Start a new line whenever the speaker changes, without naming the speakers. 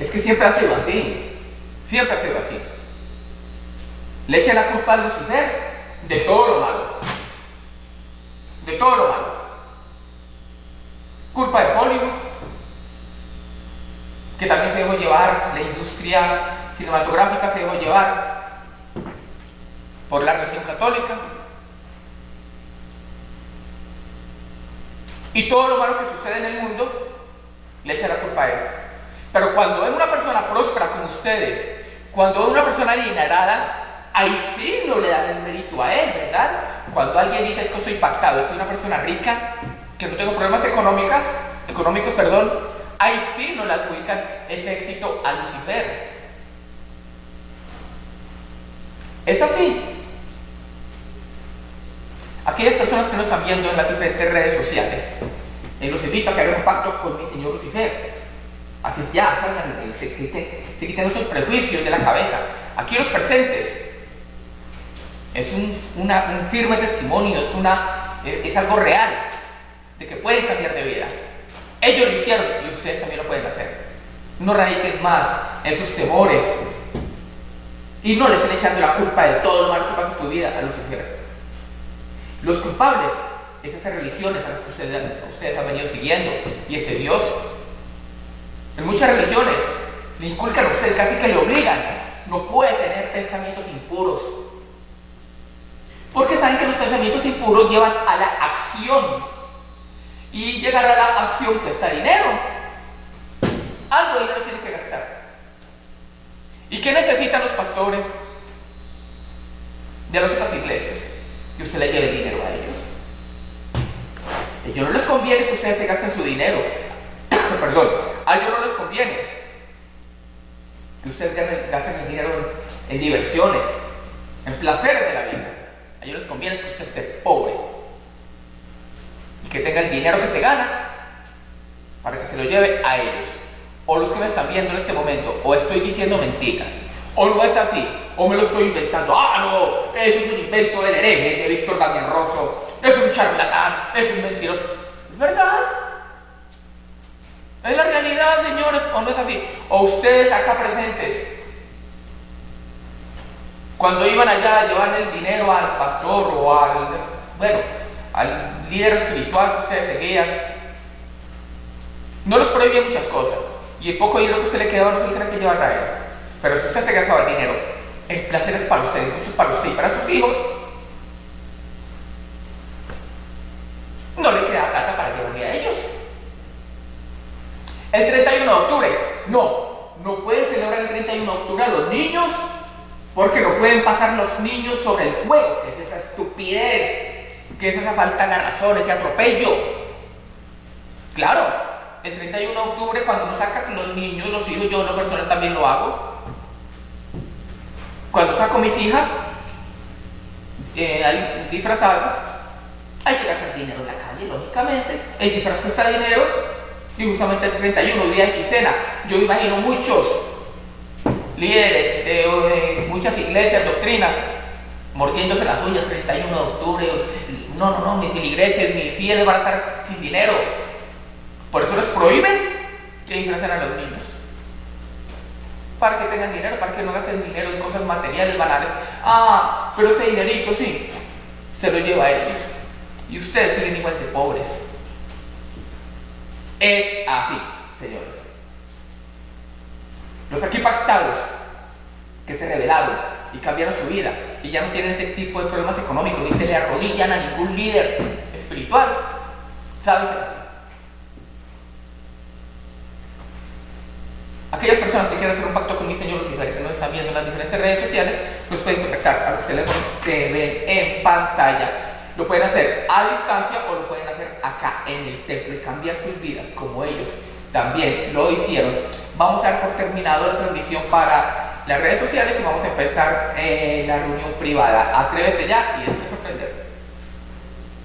Es que siempre ha sido así. Siempre ha sido así. Le echa la culpa a Lucifer de todo lo malo. De todo lo malo. Culpa de Hollywood, que también se dejó llevar, la industria cinematográfica se dejó llevar por la religión católica. Y todo lo malo que sucede en el mundo le echa la culpa a él. Pero cuando es una persona próspera como ustedes, cuando es una persona adinerada, ahí sí no le dan el mérito a él, ¿verdad? Cuando alguien dice es que soy impactado, soy una persona rica, que no tengo problemas económicos, económicos, perdón, ahí sí no le adjudican ese éxito a Lucifer. Es así. Aquellas personas que nos están viendo en las diferentes redes sociales, eh, los invito a que hagan un pacto con mi señor Lucifer. A que ya salgan, se quiten, se quiten esos prejuicios de la cabeza. Aquí los presentes. Es un, un firme testimonio, es, una, es algo real de que pueden cambiar de vida. Ellos lo hicieron y ustedes también lo pueden hacer. No radiquen más esos temores y no les estén echando la culpa de todo lo malo que pasa en tu vida a los Lucifer. Los culpables es esas religiones a las que ustedes han venido siguiendo y ese Dios. En muchas religiones le inculcan a ustedes, casi que le obligan. No puede tener pensamientos impuros. Porque saben que los pensamientos impuros llevan a la acción y llegar a la acción cuesta dinero. Algo dinero tiene que gastar. ¿Y qué necesitan los pastores de las otras iglesias? Que usted le lleve dinero a ellos. A ellos no les conviene que ustedes se gasten su dinero. Perdón, a ellos no les conviene que ustedes gasten el dinero en diversiones, en placeres de la vida. A ellos les conviene que usted esté pobre que tenga el dinero que se gana para que se lo lleve a ellos. O los que me están viendo en este momento, o estoy diciendo mentiras, o no es así, o me lo estoy inventando. Ah, no, eso es un invento del hereje de Víctor Daniel Rosso, es un charlatán, es un mentiroso. ¿Es verdad? ¿Es la realidad, señores, o no es así? O ustedes acá presentes, cuando iban allá a llevar el dinero al pastor o al... Bueno, al líder espiritual que ustedes seguían, no los prohibía muchas cosas. Y el poco dinero que usted le quedaba no se lo tenía que llevar a él. Pero si usted se gastaba el dinero en placeres para usted, para usted y para sus hijos, no le queda plata para llevarle a ellos. El 31 de octubre, no, no puede celebrar el 31 de octubre a los niños porque no pueden pasar los niños sobre el juego, es esa estupidez ¿Qué es esa falta de razón, ese atropello? Claro, el 31 de octubre cuando uno saca los niños, los hijos, yo una persona también lo hago. Cuando saco mis hijas eh, disfrazadas, hay que gastar dinero en la calle, lógicamente. El disfraz cuesta dinero y justamente el 31, día de quincena, yo imagino muchos líderes, de muchas iglesias, doctrinas, mordiéndose las uñas 31 de octubre, no, no, no, mis feligreses, mis fieles van a estar sin dinero. Por eso les prohíben que disfracen a los niños. Para que tengan dinero, para que no gasten dinero en cosas materiales, banales. Ah, pero ese dinerito sí, se lo lleva a ellos. Y ustedes siguen igual de pobres. Es así, señores. Los aquí pactados que se rebelaron y cambiaron su vida y ya no tienen ese tipo de problemas económicos, ni se le arrodillan a ningún líder espiritual. ¿Saben? Aquellas personas que quieran hacer un pacto con mi Señor que nos están viendo en las diferentes redes sociales, nos pueden contactar a los teléfonos que ven en pantalla. Lo pueden hacer a distancia o lo pueden hacer acá en el templo y cambiar sus vidas como ellos también lo hicieron. Vamos a dar por terminado la transmisión para las redes sociales y vamos a empezar eh, la reunión privada. Atrévete ya y